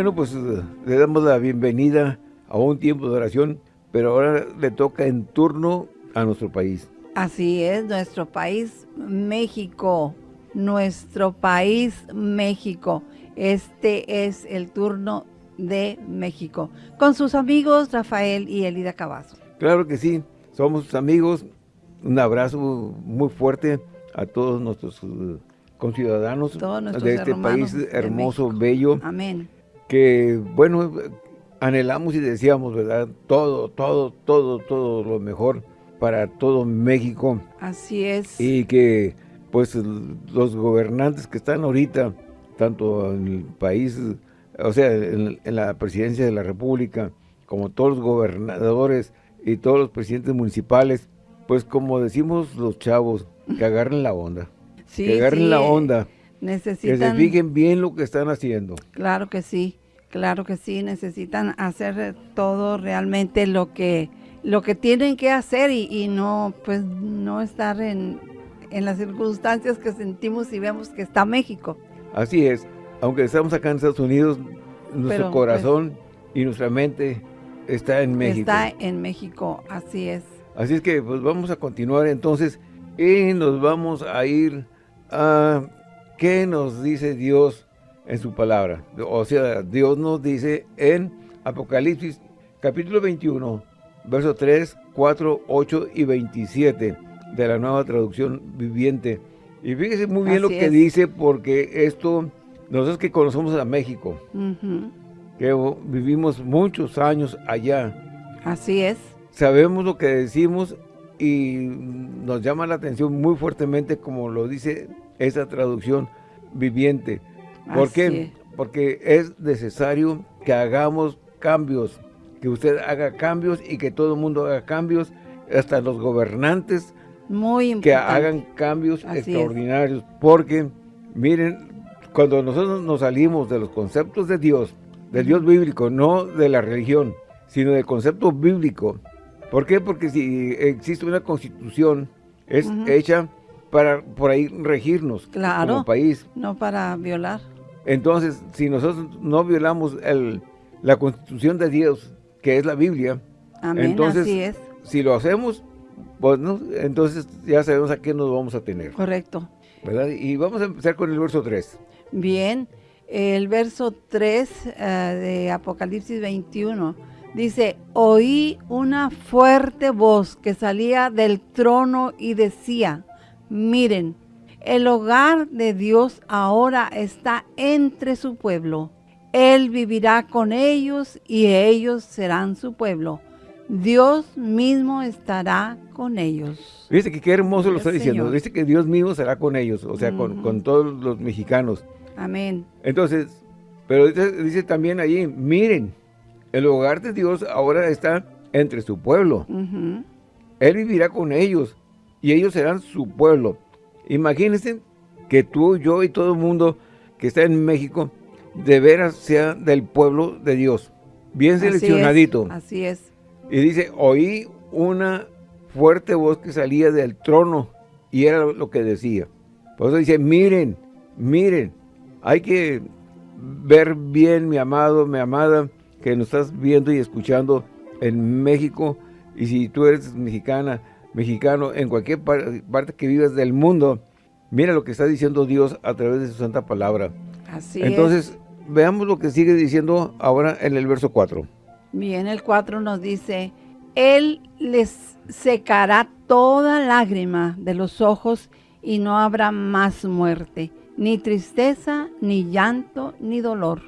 Bueno, pues le damos la bienvenida a un tiempo de oración, pero ahora le toca en turno a nuestro país. Así es, nuestro país, México, nuestro país, México. Este es el turno de México, con sus amigos Rafael y Elida Cavazo. Claro que sí, somos sus amigos. Un abrazo muy fuerte a todos nuestros uh, conciudadanos de este país hermoso, bello. Amén. Que, bueno, anhelamos y deseamos, ¿verdad? Todo, todo, todo, todo lo mejor para todo México. Así es. Y que, pues, los gobernantes que están ahorita, tanto en el país, o sea, en, la presidencia de la República, como todos los gobernadores y todos los presidentes municipales, pues como decimos los chavos, que agarren la onda. Sí, que agarren la onda. Necesitan... Que se fijen bien lo que están haciendo. Claro que sí. Claro que sí, necesitan hacer todo realmente lo que lo que tienen que hacer y, no pues no estar en, las circunstancias que sentimos y vemos que está México. Así es, aunque estamos acá en Estados Unidos, nuestro corazón pues, y nuestra mente está en México. Está en México, así es. Así es que pues vamos a continuar entonces y nos vamos a ir a qué nos dice Dios en su palabra. O sea, Dios nos dice en Apocalipsis capítulo 21, versos 3, 4, 8 y 27 de la nueva traducción viviente. Y fíjese muy bien lo que dice porque esto, nosotros que conocemos a México, que vivimos muchos años allá. Así es. Sabemos lo que decimos y nos llama la atención muy fuertemente como lo dice esa traducción viviente. ¿Por qué? Porque es necesario que hagamos cambios, que usted haga cambios y que todo el mundo haga cambios, hasta los gobernantes Muy que hagan cambios extraordinarios. Porque, miren, cuando nosotros nos salimos de los conceptos de Dios, del Dios bíblico, no de la religión, sino del concepto bíblico. ¿Por qué? Porque si existe una constitución, es hecha para por ahí regirnos como país. No para violar. Entonces, si nosotros no violamos el, la constitución de Dios, que es la Biblia, entonces, si lo hacemos, pues, entonces ya sabemos a qué nos vamos a tener. Correcto. ¿verdad? Y vamos a empezar con el verso 3. Bien, el verso 3 eh, de Apocalipsis 21 dice, oí una fuerte voz que salía del trono y decía, miren, el hogar de Dios ahora está entre su pueblo. Él vivirá con ellos y ellos serán su pueblo. Dios mismo estará con ellos. Dice que qué hermoso lo está diciendo. Dice que Dios mismo será con ellos, o sea, con, todos los mexicanos. Amén. Entonces, pero dice, también allí, miren, el hogar de Dios ahora está entre su pueblo. Él vivirá con ellos y ellos serán su pueblo. Imagínense que tú, yo y todo el mundo que está en México, de veras sea del pueblo de Dios. Bien seleccionadito. Así es. Y dice, oí una fuerte voz que salía del trono y era lo que decía. Por eso dice, miren, miren, hay que ver bien, mi amado, mi amada, que nos estás viendo y escuchando en México. Y si tú eres mexicana, mexicano, en cualquier parte que vivas del mundo, mira lo que está diciendo Dios a través de su santa palabra. Así Entonces, veamos lo que sigue diciendo ahora en el verso 4. Bien, el 4 nos dice, Él les secará toda lágrima de los ojos y no habrá más muerte, ni tristeza, ni llanto, ni dolor.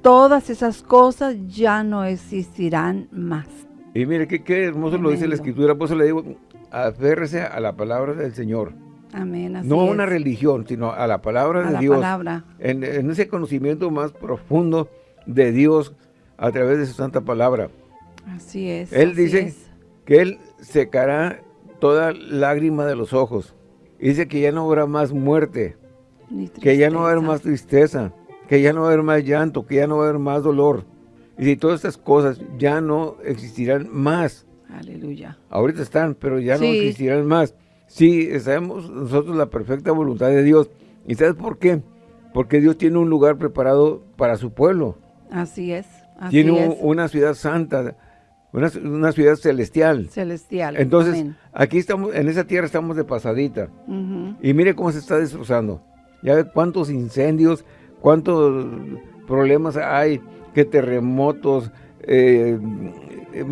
Todas esas cosas ya no existirán más. Y mire, qué, hermoso lo dice la Escritura, por eso le digo, aférrese a la palabra del Señor. Amén, no a una religión, sino a la palabra de Dios. En, ese conocimiento más profundo de Dios a través de su santa palabra. Así es. Él dice que Él secará toda lágrima de los ojos. dice que ya no habrá más muerte, que ya no va a haber más tristeza, que ya no va a haber más llanto, que ya no va a haber más dolor. Y si todas estas cosas ya no existirán más. Aleluya. Ahorita están, pero ya no existirán más. Sí, sabemos nosotros la perfecta voluntad de Dios. ¿Y sabes por qué? Porque Dios tiene un lugar preparado para su pueblo. Así es. Así Tiene es. una ciudad santa, una, una ciudad celestial. celestial. Entonces, Amén. aquí estamos, en esa tierra estamos de pasadita. Y mire cómo se está destrozando. Ya ve cuántos incendios, cuántos problemas hay, que terremotos, eh, eh,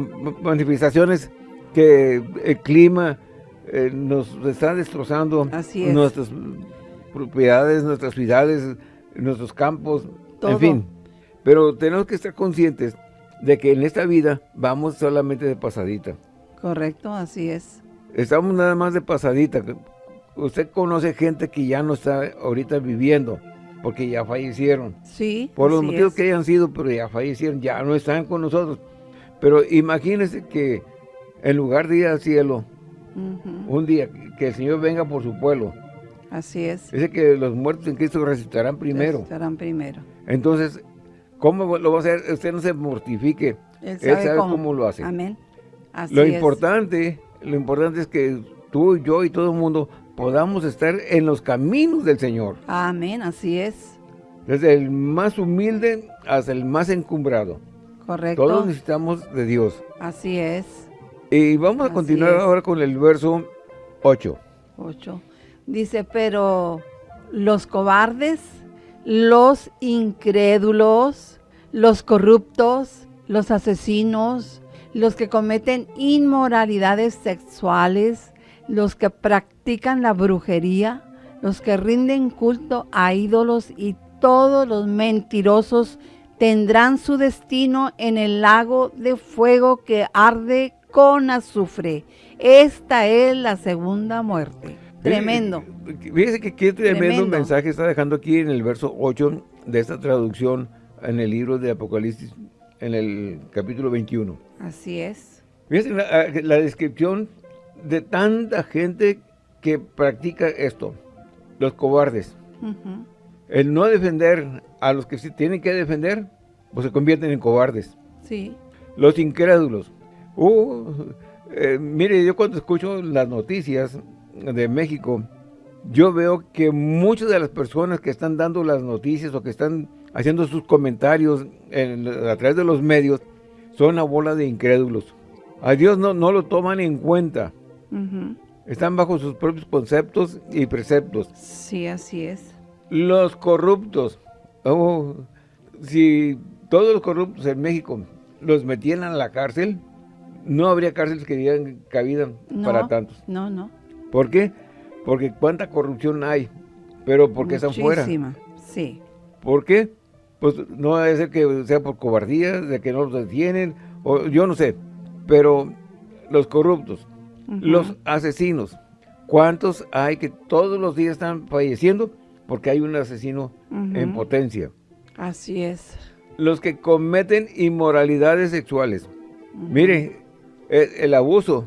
manifestaciones que el clima eh, nos está destrozando. Así es. Nuestras propiedades, nuestras ciudades, nuestros campos, Todo. en fin. Pero tenemos que estar conscientes de que en esta vida vamos solamente de pasadita. Correcto, así es. Estamos nada más de pasadita. Usted conoce gente que ya no está ahorita viviendo porque ya fallecieron. Sí. Por los motivos es. que hayan sido, pero ya fallecieron, ya no están con nosotros. Pero imagínense que en lugar de ir al cielo, un día que el Señor venga por su pueblo, Así es. dice que los muertos en Cristo resucitarán primero. Estarán primero. Entonces, ¿cómo lo va a hacer? Usted no se mortifique. Él Él sabe, sabe cómo. cómo lo hace. Amén. Así Lo es. importante, lo importante es que tú, yo y todo el mundo podamos estar en los caminos del Señor. Amén, así es. Desde el más humilde hasta el más encumbrado. Correcto. Todos necesitamos de Dios. Así es. Y vamos a continuar es. ahora con el verso 8. 8. Dice, pero los cobardes, los incrédulos, los corruptos, los asesinos, los que cometen inmoralidades sexuales, los que practican la brujería, los que rinden culto a ídolos y todos los mentirosos tendrán su destino en el lago de fuego que arde con azufre. Esta es la segunda muerte. Tremendo. Fíjese que qué tremendo, Tremendo. mensaje está dejando aquí en el verso 8 de esta traducción en el libro de Apocalipsis, en el capítulo 21. Así es. Fíjese la, la descripción de tanta gente que practica esto. Los cobardes. El no defender a los que se tienen que defender, pues se convierten en cobardes. Sí. Los incrédulos. Uh, eh, mire, yo cuando escucho las noticias de México, yo veo que muchas de las personas que están dando las noticias o que están haciendo sus comentarios en- a través de los medios son una bola de incrédulos. A Dios no, no lo toman en cuenta. Están bajo sus propios conceptos y preceptos. Sí, así es. Los corruptos. Oh, si todos los corruptos en México los metieran a la cárcel, no habría cárceles que dieran cabida No, para tantos. No, no. ¿Por qué? Porque cuánta corrupción hay, pero porque están fuera. Muchísima. Sí. ¿Por qué? Pues no debe ser que sea por cobardía, de que no los detienen, o yo no sé, pero los corruptos, Los asesinos, ¿cuántos hay que todos los días están falleciendo? Porque hay un asesino en potencia. Así es. Los que cometen inmoralidades sexuales. Mire, el, el abuso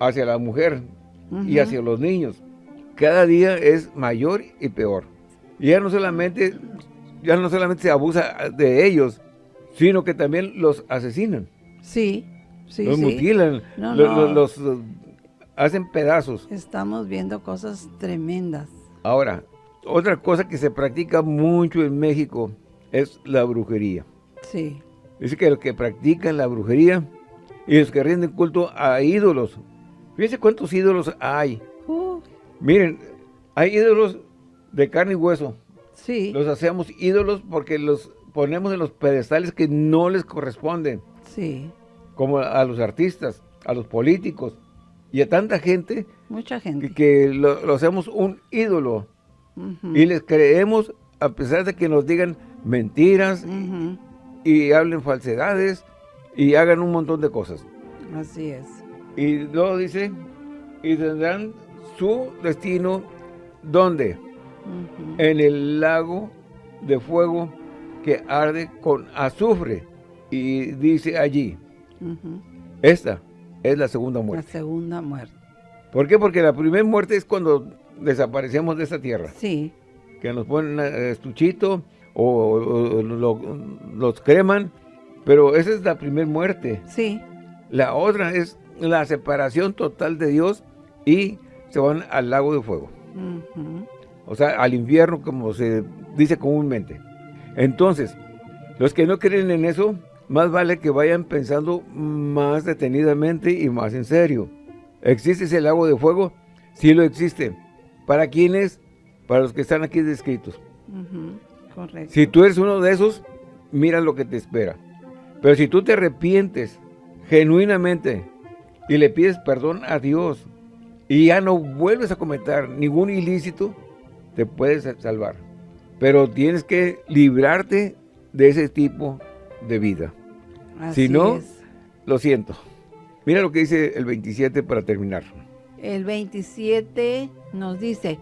hacia la mujer y hacia los niños cada día es mayor y peor. Y ya no solamente, ya no solamente se abusa de ellos, sino que también los asesinan, Sí. Sí, los sí. mutilan, No, lo- no. lo- los, hacen pedazos. Estamos viendo cosas tremendas. Ahora, otra cosa que se practica mucho en México es la brujería. Sí. Dice que los que practican la brujería y los que rinden culto a ídolos. Fíjense cuántos ídolos hay. Uh, Miren, hay ídolos de carne y hueso. sí. Los hacemos ídolos porque los ponemos en los pedestales que no les corresponden, Sí. como a los artistas, a los políticos y a tanta gente Mucha gente. que, que lo, lo hacemos un ídolo y les creemos a pesar de que nos digan mentiras y hablen falsedades y hagan un montón de cosas. Así es. Y luego dice, y tendrán su destino, ¿dónde? En el lago de fuego que arde con azufre. Y dice allí, esta es la segunda La muerte. segunda muerte. ¿Por qué? Porque la primera muerte es cuando desaparecemos de esta tierra. Sí. Que nos ponen a- estuchito o, o lo- los creman. Pero esa es la primera muerte. Sí. La otra es la separación total de Dios y se van al lago de fuego. O sea, al infierno como se dice comúnmente. Entonces, Los que no creen en eso, más vale que vayan pensando más detenidamente y más en serio. ¿Existe ese lago de fuego? Sí lo existe. ¿Para quiénes? Para los que están aquí descritos. Correcto. Si tú eres uno de esos, mira lo que te espera. Pero si tú te arrepientes genuinamente y le pides perdón a Dios y ya no vuelves a cometer ningún ilícito, te puedes salvar. Pero tienes que librarte de ese tipo de vida. Si no, lo siento. Mira lo que dice el 27 para terminar. El 27 nos dice,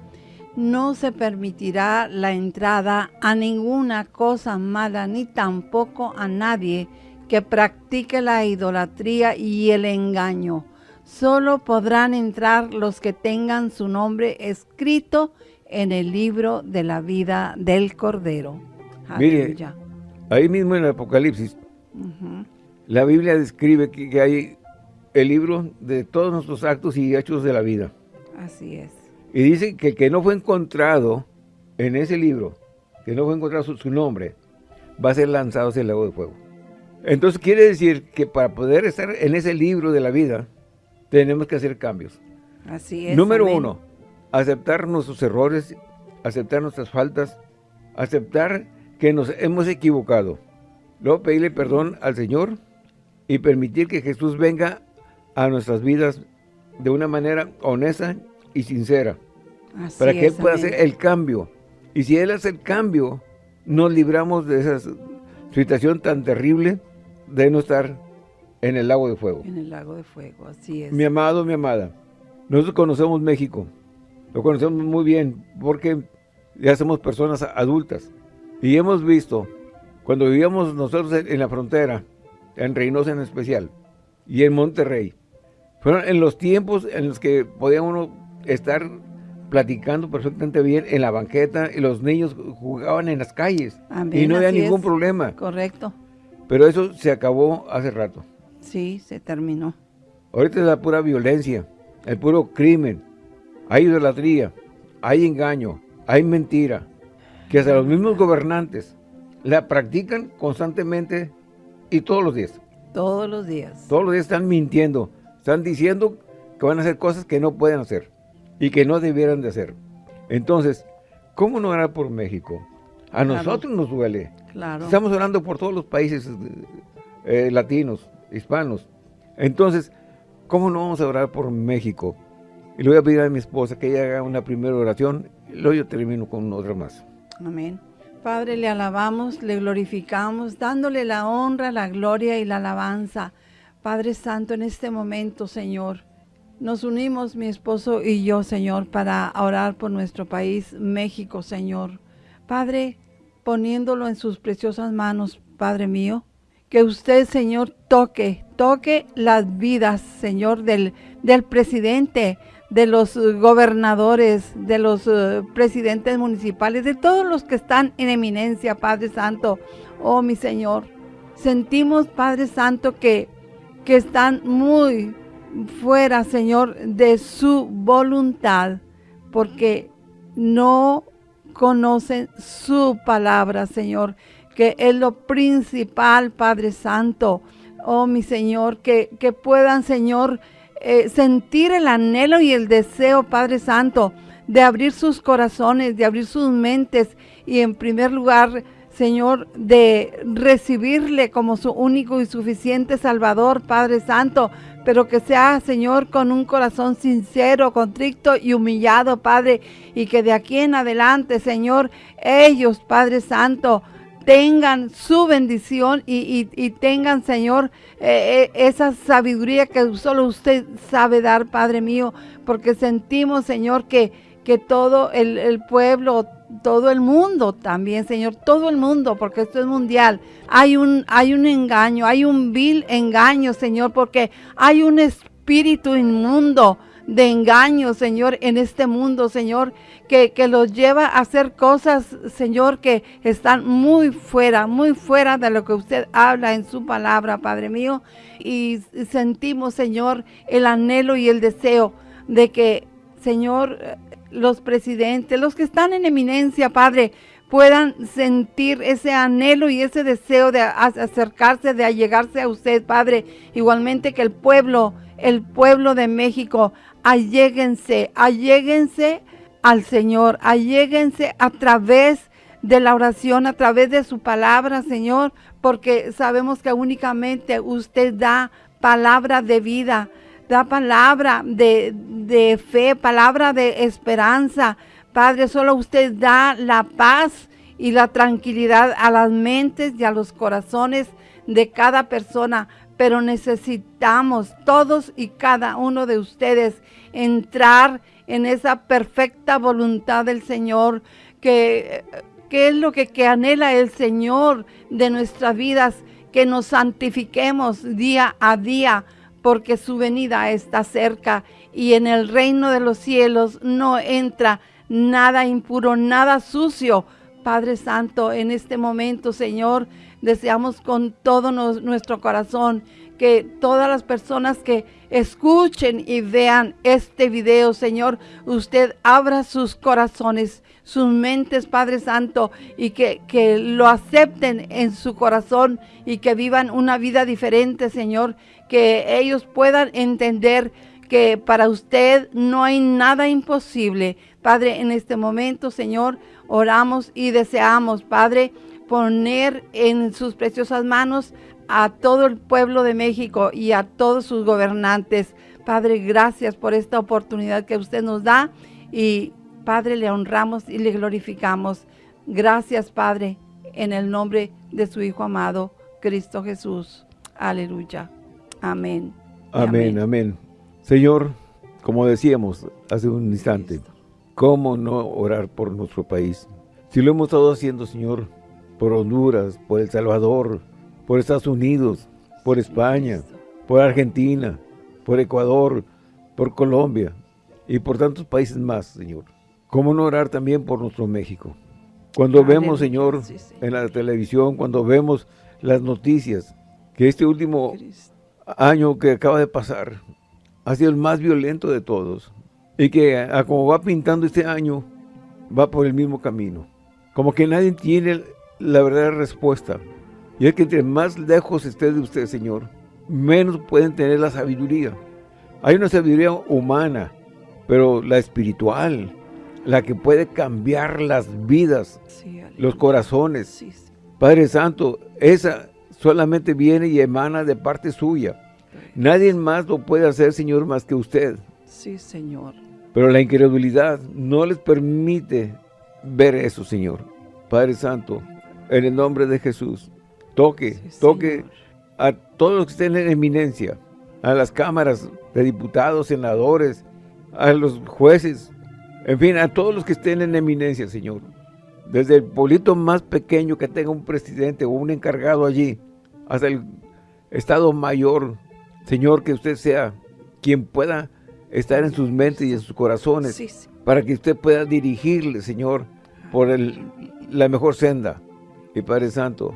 no se permitirá la entrada a ninguna cosa mala, ni tampoco a nadie que practique la idolatría y el engaño. Solo podrán entrar los que tengan su nombre escrito en el libro de la vida del Cordero. Mire, ahí mismo en el Apocalipsis, la Biblia describe que, hay el libro de todos nuestros actos y hechos de la vida. Así es. Y dice que que no fue encontrado en ese libro, que no fue encontrado su, nombre, va a ser lanzado hacia el lago de fuego. Entonces quiere decir que para poder estar en ese libro de la vida, tenemos que hacer cambios. Así es. Número uno, aceptar nuestros errores, aceptar nuestras faltas, aceptar que nos hemos equivocado. Luego pedirle perdón al Señor y permitir que Jesús venga a nuestras vidas de una manera honesta y sincera. para que Él pueda hacer el cambio. Y si Él hace el cambio, nos libramos de esa situación tan terrible de no estar en el lago de fuego. En el lago de fuego, así es. Mi amado, mi amada, nosotros conocemos México. Lo conocemos muy bien porque ya somos personas adultas. Y hemos visto, cuando vivíamos nosotros en la frontera, en Reynosa en especial, y en Monterrey, fueron en los tiempos en los que podíamos estar platicando perfectamente bien en la banqueta y los niños jugaban en las calles y no había ningún problema. Correcto. Pero eso se acabó hace rato. Sí, se terminó. Ahorita es la pura violencia, el puro crimen, hay idolatría, hay engaño, hay mentira, que hasta los mismos gobernantes la practican constantemente y todos los días. Todos los días. Todos los días están mintiendo, están diciendo que van a hacer cosas que no pueden hacer y que no debieran de hacer. Entonces, ¿cómo no orar por México? A nosotros nos duele. Claro. Estamos orando por todos los países eh, latinos, hispanos. Entonces, ¿cómo no vamos a orar por México? Y le voy a pedir a mi esposa que ella haga una primera oración y luego yo termino con otra más. Amén. Padre, le alabamos, le glorificamos, dándole la honra, la gloria y la alabanza. Padre Santo, en este momento, Señor, nos unimos mi esposo y yo, Señor, para orar por nuestro país, México, Señor. Padre, poniéndolo en sus preciosas manos, Padre mío, que usted, Señor, toque, toque las vidas, Señor, del, del presidente, de los eh, gobernadores, de los eh, presidentes municipales, de todos los que están en eminencia, Padre Santo. Oh, mi Señor, sentimos, Padre Santo, que, que están muy fuera, Señor, de su voluntad, porque no conocen su palabra, Señor, que es lo principal, Padre Santo. Oh, mi Señor, que, que puedan, Señor, eh, sentir el anhelo y el deseo, Padre Santo, de abrir sus corazones, de abrir sus mentes y en primer lugar, Señor, de recibirle como su único y suficiente Salvador, Padre Santo, pero que sea, Señor, con un corazón sincero, contrito y humillado, Padre, y que de aquí en adelante, Señor, ellos, Padre Santo, tengan su bendición y, tengan, Señor, eh, eh, esa sabiduría que solo usted sabe dar, Padre mío, porque sentimos, Señor, que, que todo el, pueblo, todo el mundo también, Señor, todo el mundo, porque esto es mundial. Hay un, hay un engaño, hay un vil engaño, Señor, porque hay un espíritu inmundo de engaño, Señor, en este mundo, Señor, que, que los lleva a hacer cosas, Señor, que están muy fuera, muy fuera de lo que usted habla en su palabra, Padre mío. Y sentimos, Señor, el anhelo y el deseo de que, Señor, los presidentes, los que están en eminencia, Padre, puedan sentir ese anhelo y ese deseo de acercarse, de allegarse a usted, Padre. Igualmente que el pueblo, el pueblo de México, alléguense, alléguense al Señor, alléguense a través de la oración, a través de su palabra, Señor, porque sabemos que únicamente usted da palabra de vida, da palabra de, de fe, palabra de esperanza, Padre, solo usted da la paz y la tranquilidad a las mentes y a los corazones de cada persona, pero necesitamos todos y cada uno de ustedes entrar en esa perfecta voluntad del Señor, que, es lo que, que anhela el Señor de nuestras vidas, que nos santifiquemos día a día, porque su venida está cerca y en el reino de los cielos no entra nada impuro, nada sucio. Padre Santo, en este momento, Señor, deseamos con todo nuestro corazón que todas las personas que escuchen y vean este video, Señor, usted abra sus corazones, sus mentes, Padre Santo, y que, que lo acepten en su corazón y que vivan una vida diferente, Señor, que ellos puedan entender que para usted no hay nada imposible. Padre, en este momento, Señor, oramos y deseamos, Padre, poner en sus preciosas manos a todo el pueblo de México y a todos sus gobernantes. Padre, gracias por esta oportunidad que usted nos da y Padre, le honramos y le glorificamos. Gracias, Padre, en el nombre de su Hijo amado, Cristo Jesús. Aleluya. Amén. Amén, amén. Señor, como decíamos hace un instante, ¿cómo no orar por nuestro país? Si lo hemos estado haciendo, Señor, por Honduras, por El Salvador, por Estados Unidos, por España, por Argentina, por Ecuador, por Colombia y por tantos países más, Señor. ¿Cómo no orar también por nuestro México? Cuando vemos, Señor, en la televisión, cuando vemos las noticias, que este último año que acaba de pasar, ha sido el más violento de todos. Y que a como va pintando este año, va por el mismo camino. Como que nadie tiene la verdadera respuesta. Y es que entre más lejos esté de usted, Señor, menos pueden tener la sabiduría. Hay una sabiduría humana, pero la espiritual, la que puede cambiar las vidas, los corazones. Padre Santo, esa solamente viene y emana de parte suya. Nadie más lo puede hacer, Señor, más que usted. Sí, Señor. Pero la incredulidad no les permite ver eso, Señor. Padre Santo, en el nombre de Jesús, toque, toque a todos los que estén en eminencia, a las cámaras de diputados, senadores, a los jueces, en fin, a todos los que estén en eminencia, Señor. Desde el pueblito más pequeño que tenga un presidente o un encargado allí, hasta el Estado Mayor Señor, que usted sea quien pueda estar en sus mentes y en sus corazones para que usted pueda dirigirle, Señor, por la mejor senda. Y Padre Santo,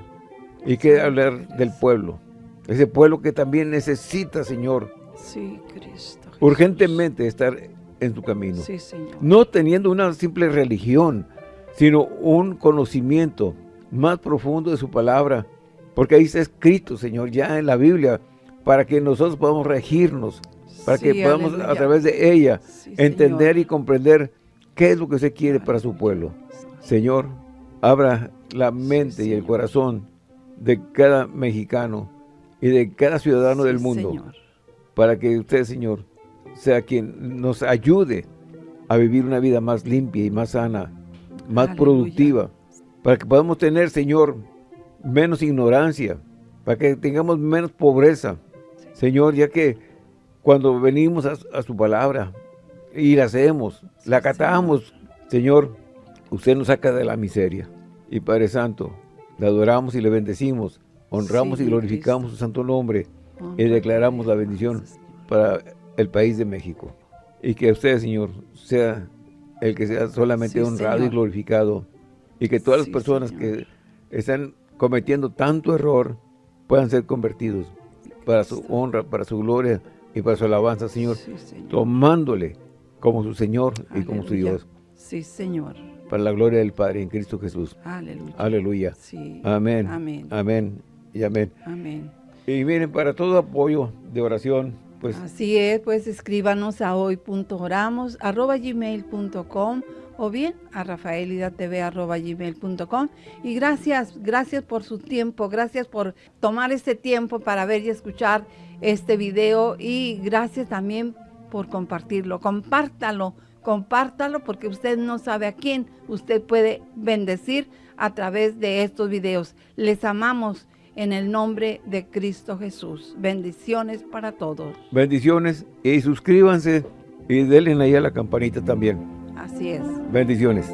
y que hablar del pueblo, ese pueblo que también necesita, Señor, urgentemente estar en su camino. No teniendo una simple religión, sino un conocimiento más profundo de su palabra, porque ahí está escrito, Señor, ya en la Biblia, para que nosotros podamos regirnos, para que podamos a través de ella entender y comprender qué es lo que usted quiere para su pueblo. Señor, abra la mente y el corazón de cada mexicano y de cada ciudadano del mundo para que usted, Señor, sea quien nos ayude a vivir una vida más limpia y más sana, más productiva, para que podamos tener, Señor, menos ignorancia, para que tengamos menos pobreza, Señor, ya que cuando venimos a, su palabra y la hacemos, la acatamos, Señor, usted nos saca de la miseria. Y Padre Santo, le adoramos y le bendecimos, honramos y glorificamos su santo nombre y declaramos la bendición para el país de México. Y que usted, Señor, sea el que sea solamente honrado y glorificado. Y que todas las personas que están cometiendo tanto error puedan ser convertidos para su honra, para su gloria y para su alabanza, Señor, tomándole como su Señor y como su Dios. Sí, Señor. Para la gloria del Padre en Cristo Jesús. Aleluya. Aleluya. Sí. Amén. Amén. Amén. Y amén. Amén. Y miren, para todo apoyo de oración, pues Así es, pues escríbanos a hoy.oramos arroba gmail.com o bien a rafaelidatv arroba gmail.com y gracias, gracias por su tiempo, gracias por tomar este tiempo para ver y escuchar este video y gracias también por compartirlo, compártalo, compártalo porque usted no sabe a quién usted puede bendecir a través de estos videos. Les amamos en el nombre de Cristo Jesús. Bendiciones para todos. bendiciones y suscríbanse y denle ahí a la campanita también. Así es. Bendiciones.